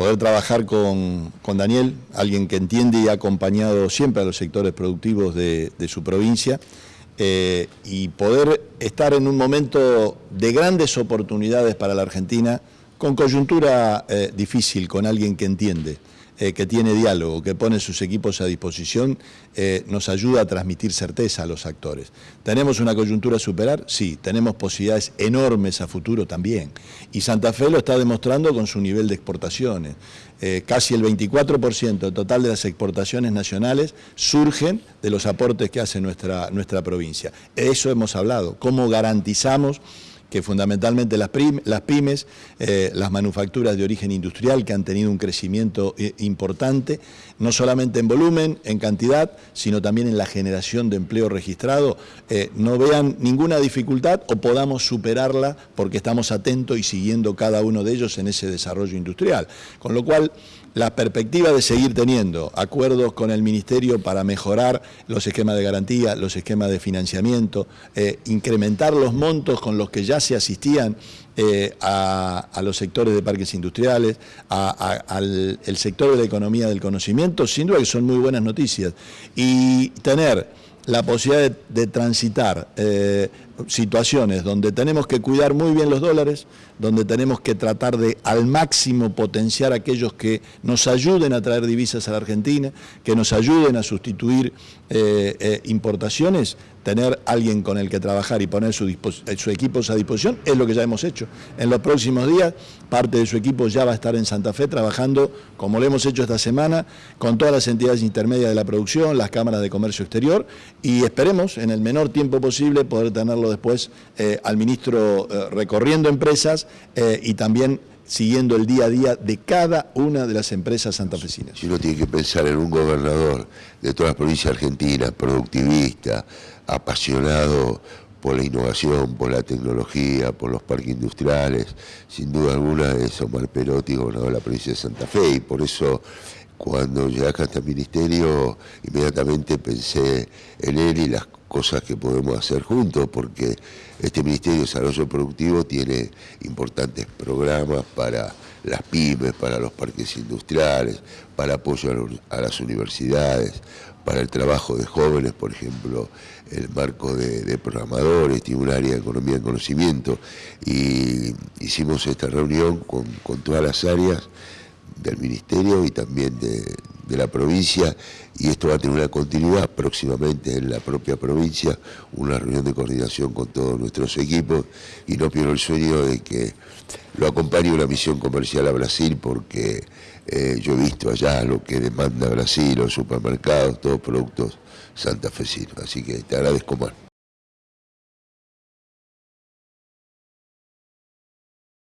poder trabajar con, Daniel, alguien que entiende y ha acompañado siempre a los sectores productivos de, su provincia, eh, y poder estar en un momento de grandes oportunidades para la Argentina, con coyuntura eh, difícil, con alguien que entiende. Eh, que tiene diálogo, que pone sus equipos a disposición, eh, nos ayuda a transmitir certeza a los actores. ¿Tenemos una coyuntura a superar? Sí. ¿Tenemos posibilidades enormes a futuro? También. Y Santa Fe lo está demostrando con su nivel de exportaciones. Casi el 24% total de las exportaciones nacionales surgen de los aportes que hace nuestra, nuestra provincia. Eso hemos hablado. ¿Cómo garantizamos que fundamentalmente las, pymes, eh, las manufacturas de origen industrial que han tenido un crecimiento eh, importante, no solamente en volumen, en cantidad, sino también en la generación de empleo registrado, eh, no vean ninguna dificultad o podamos superarla porque estamos atentos y siguiendo cada uno de ellos en ese desarrollo industrial. Con lo cual, la perspectiva de seguir teniendo acuerdos con el Ministerio para mejorar los esquemas de garantía, los esquemas de financiamiento, incrementar los montos con los que ya se asistían eh, a, los sectores de parques industriales, al sector de la economía del conocimiento, sin duda que son muy buenas noticias. Y tener la posibilidad de, transitar eh, situaciones donde tenemos que cuidar muy bien los dólares, donde tenemos que tratar de al máximo potenciar aquellos que nos ayuden a traer divisas a la Argentina, que nos ayuden a sustituir eh, importaciones, tener alguien con el que trabajar y poner su equipos a disposición, es lo que ya hemos hecho. En los próximos días, parte de su equipo ya va a estar en Santa Fe trabajando, como lo hemos hecho esta semana, con todas las entidades intermedias de la producción, las cámaras de comercio exterior, y esperemos en el menor tiempo posible poder tenerlo después eh, al ministro eh, recorriendo empresas eh, y también siguiendo el día a día de cada una de las empresas santafesinas. Si uno tiene que pensar en un gobernador de todas las provincias argentinas, productivista, apasionado por la innovación, por la tecnología, por los parques industriales, sin duda alguna es Omar Perotti, gobernador de la provincia de Santa Fe, y por eso cuando llegué acá a este ministerio, inmediatamente pensé en él y las cosas que podemos hacer juntos, porque este Ministerio de Desarrollo Productivo tiene importantes programas para las pymes, para los parques industriales, para apoyo a las universidades, para el trabajo de jóvenes, por ejemplo, el marco de, programadores, tiene un área de economía y conocimiento, y hicimos esta reunión con, todas las áreas del Ministerio y también de, la provincia y esto va a tener una continuidad próximamente en la propia provincia, una reunión de coordinación con todos nuestros equipos y no pierdo el sueño de que lo acompañe una misión comercial a Brasil porque eh, yo he visto allá lo que demanda Brasil, los supermercados, todos productos santafesinos. Así que te agradezco más.